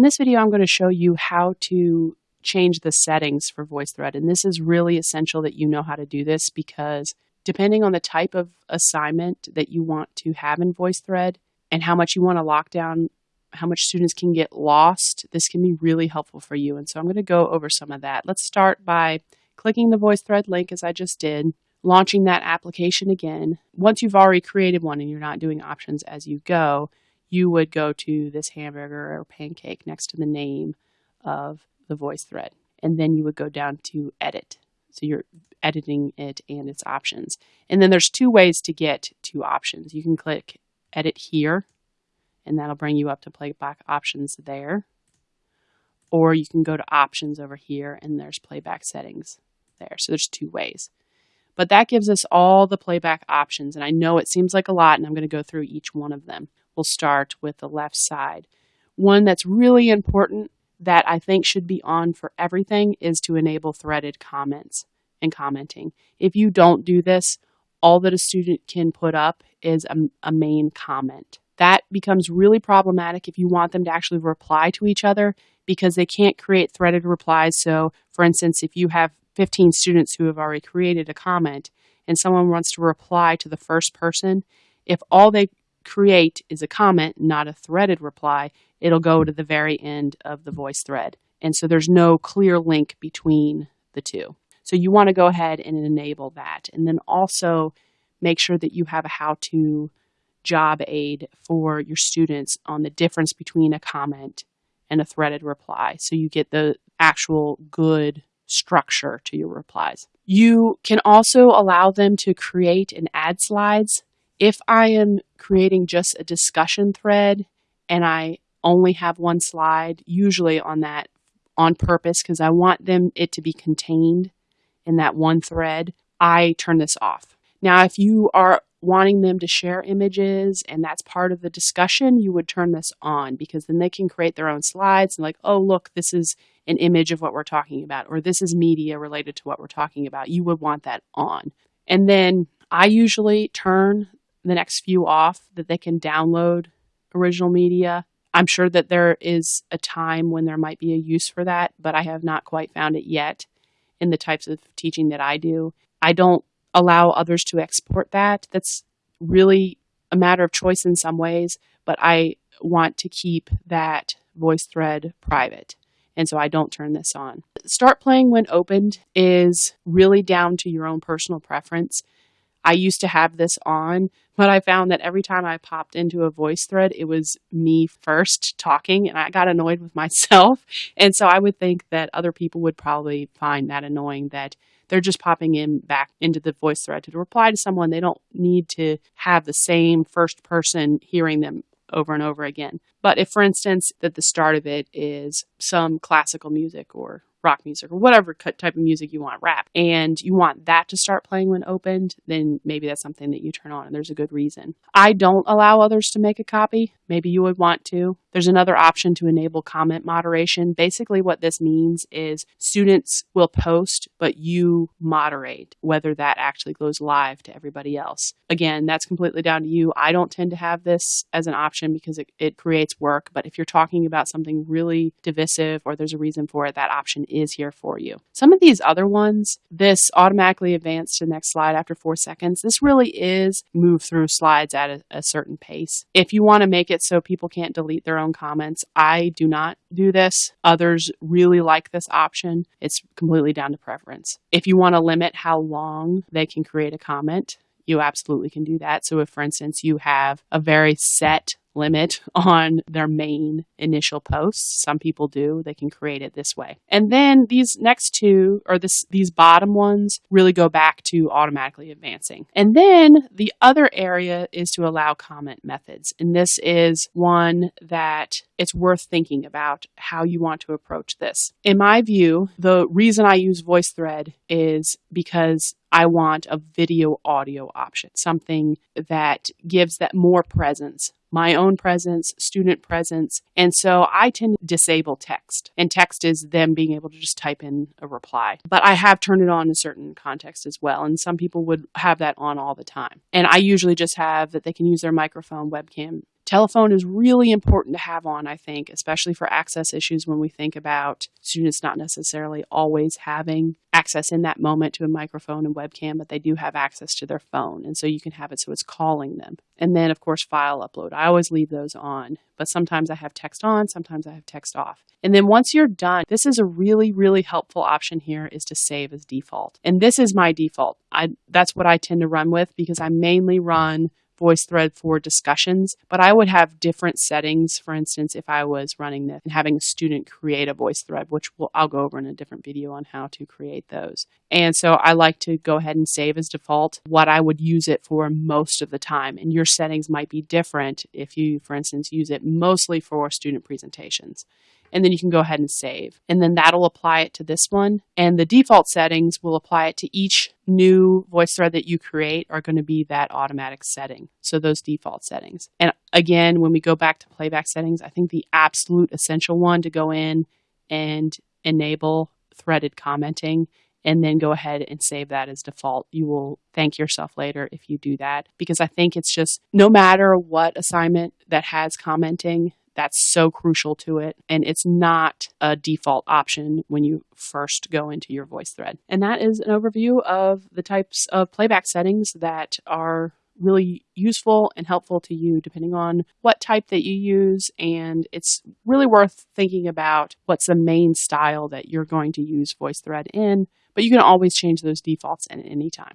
In this video, I'm going to show you how to change the settings for VoiceThread. And this is really essential that you know how to do this because depending on the type of assignment that you want to have in VoiceThread and how much you want to lock down, how much students can get lost, this can be really helpful for you. And so I'm going to go over some of that. Let's start by clicking the VoiceThread link as I just did, launching that application again. Once you've already created one and you're not doing options as you go, you would go to this hamburger or pancake next to the name of the voice thread. And then you would go down to edit. So you're editing it and its options. And then there's two ways to get to options. You can click edit here, and that'll bring you up to playback options there. Or you can go to options over here, and there's playback settings there. So there's two ways. But that gives us all the playback options. And I know it seems like a lot, and I'm going to go through each one of them. Start with the left side. One that's really important that I think should be on for everything is to enable threaded comments and commenting. If you don't do this, all that a student can put up is a, a, main comment. That becomes really problematic if you want them to actually reply to each other because they can't create threaded replies. So, for instance, if you have 15 students who have already created a comment and someone wants to reply to the first person, if all they create is a comment, not a threaded reply, it'll go to the very end of the voice thread. And so there's no clear link between the two. So you want to go ahead and enable that. And then also make sure that you have a how to job aid for your students on the difference between a comment and a threaded reply. So you get the actual good structure to your replies. You can also allow them to create and add slides. If I am creating just a discussion thread and I only have one slide, usually on that on purpose because I want them it to be contained in that one thread, I turn this off. Now, if you are wanting them to share images and that's part of the discussion, you would turn this on because then they can create their own slides and like, oh, look, this is an image of what we're talking about, or this is media related to what we're talking about. You would want that on. And then I usually turn the next few off that they can download original media. I'm sure that there is a time when there might be a use for that, but I have not quite found it yet in the types of teaching that I do. I don't allow others to export that. That's really a matter of choice in some ways, but I want to keep that voice thread private. And so I don't turn this on. Start playing when opened is really down to your own personal preference. I used to have this on, but I found that every time I popped into a voice thread, it was me first talking, and I got annoyed with myself. And so I would think that other people would probably find that annoying that they're just popping in back into the voice thread to reply to someone. They don't need to have the same first person hearing them over and over again. But if, for instance, that the start of it is some classical music or rock music or whatever type of music you want, rap, and you want that to start playing when opened, then maybe that's something that you turn on and there's a good reason. I don't allow others to make a copy. Maybe you would want to. There's another option to enable comment moderation. Basically, what this means is students will post, but you moderate whether that actually goes live to everybody else. Again, that's completely down to you. I don't tend to have this as an option because it, it creates work, but if you're talking about something really divisive or there's a reason for it, that option is here for you. Some of these other ones, this automatically advance to the next slide after four seconds, this really is move through slides at a, a certain pace. If you want to make it so people can't delete their own comments, I do not do this. Others really like this option. It's completely down to preference. If you want to limit how long they can create a comment, you absolutely can do that. So if, for instance, you have a very set limit on their main initial posts. Some people do. They can create it this way. And then these next two, or this, these bottom ones, really go back to automatically advancing. And then the other area is to allow comment methods. And this is one that it's worth thinking about how you want to approach this. In my view, the reason I use VoiceThread is because I want a video audio option, something that gives that more presence my own presence, student presence. And so I tend to disable text. And text is them being able to just type in a reply. But I have turned it on in certain contexts as well. And some people would have that on all the time. And I usually just have that they can use their microphone, webcam, Telephone is really important to have on, I think, especially for access issues when we think about students not necessarily always having access in that moment to a microphone and webcam, but they do have access to their phone. And so you can have it so it's calling them. And then, of course, file upload. I always leave those on, but sometimes I have text on, sometimes I have text off. And then once you're done, this is a really, really helpful option here is to save as default. And this is my default. I, that's what I tend to run with because I mainly run VoiceThread for discussions, but I would have different settings. For instance, if I was running this and having a student create a VoiceThread, which we'll, I'll go over in a different video on how to create those. And so I like to go ahead and save as default what I would use it for most of the time. And your settings might be different if you, for instance, use it mostly for student presentations and then you can go ahead and save. And then that'll apply it to this one. And the default settings will apply it to each new VoiceThread that you create are going to be that automatic setting. So those default settings. And again, when we go back to playback settings, I think the absolute essential one to go in and enable threaded commenting and then go ahead and save that as default. You will thank yourself later if you do that because I think it's just no matter what assignment that has commenting, that's so crucial to it. And it's not a default option when you first go into your VoiceThread. And that is an overview of the types of playback settings that are really useful and helpful to you depending on what type that you use. And it's really worth thinking about what's the main style that you're going to use VoiceThread in. But you can always change those defaults at any time.